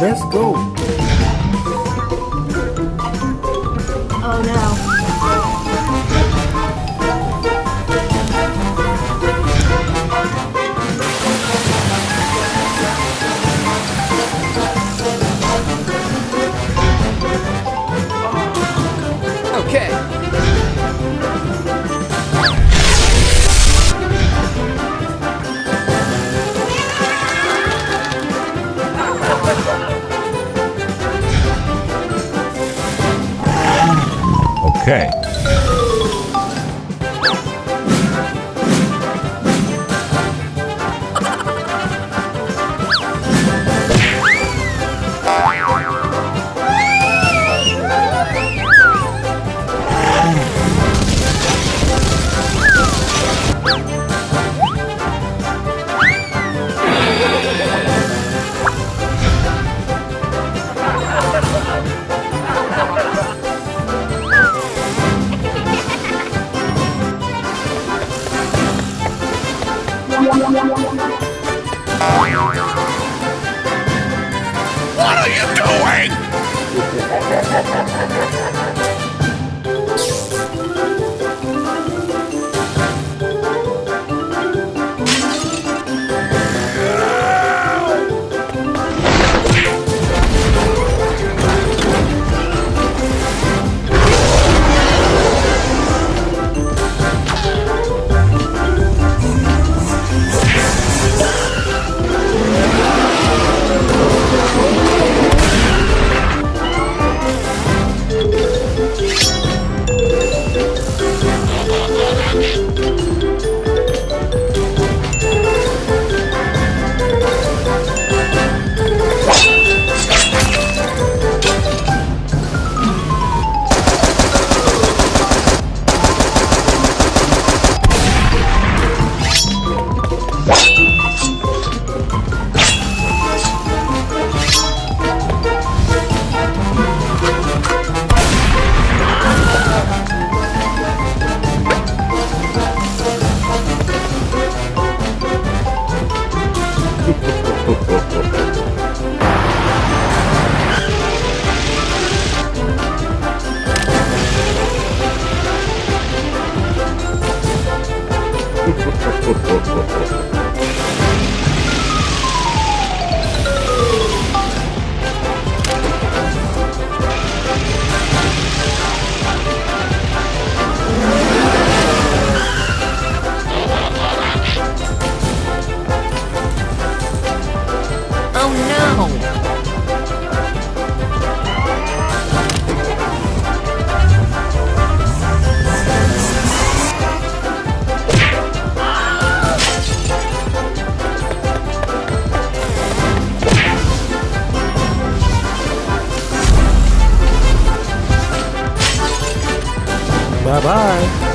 let's go. Okay. What are you doing? Bye bye.